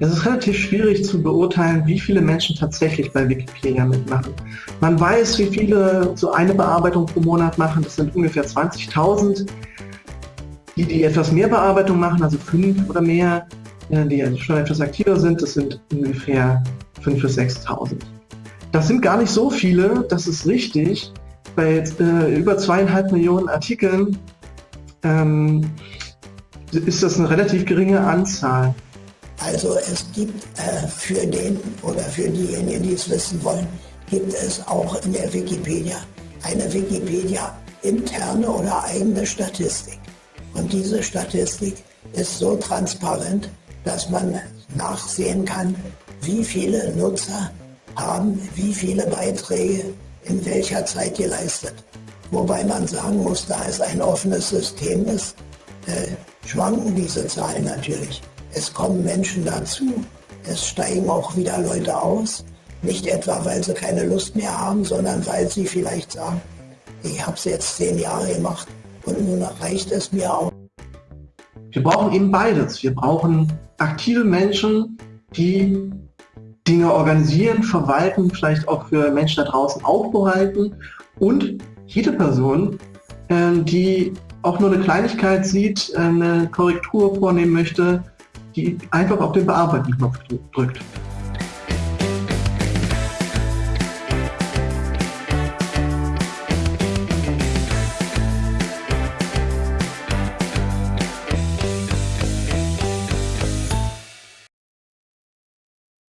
Es ist relativ schwierig zu beurteilen, wie viele Menschen tatsächlich bei Wikipedia mitmachen. Man weiß, wie viele so eine Bearbeitung pro Monat machen, das sind ungefähr 20.000. Die, die etwas mehr Bearbeitung machen, also fünf oder mehr, äh, die also schon etwas aktiver sind, das sind ungefähr 5.000 bis 6.000. Das sind gar nicht so viele, das ist richtig. Bei äh, über zweieinhalb Millionen Artikeln ähm, ist das eine relativ geringe Anzahl. Also es gibt äh, für den oder für diejenigen, die es wissen wollen, gibt es auch in der Wikipedia eine Wikipedia interne oder eigene Statistik. Und diese Statistik ist so transparent, dass man nachsehen kann, wie viele Nutzer haben wie viele Beiträge in welcher Zeit geleistet. Wobei man sagen muss, da es ein offenes System ist, äh, schwanken diese Zahlen natürlich. Es kommen Menschen dazu, es steigen auch wieder Leute aus. Nicht etwa, weil sie keine Lust mehr haben, sondern weil sie vielleicht sagen, ich habe es jetzt zehn Jahre gemacht und nun reicht es mir auch. Wir brauchen eben beides. Wir brauchen aktive Menschen, die Dinge organisieren, verwalten, vielleicht auch für Menschen da draußen aufbereiten und jede Person, ähm, die auch nur eine Kleinigkeit sieht, eine Korrektur vornehmen möchte, die einfach auf den Bearbeiten-Knopf drückt.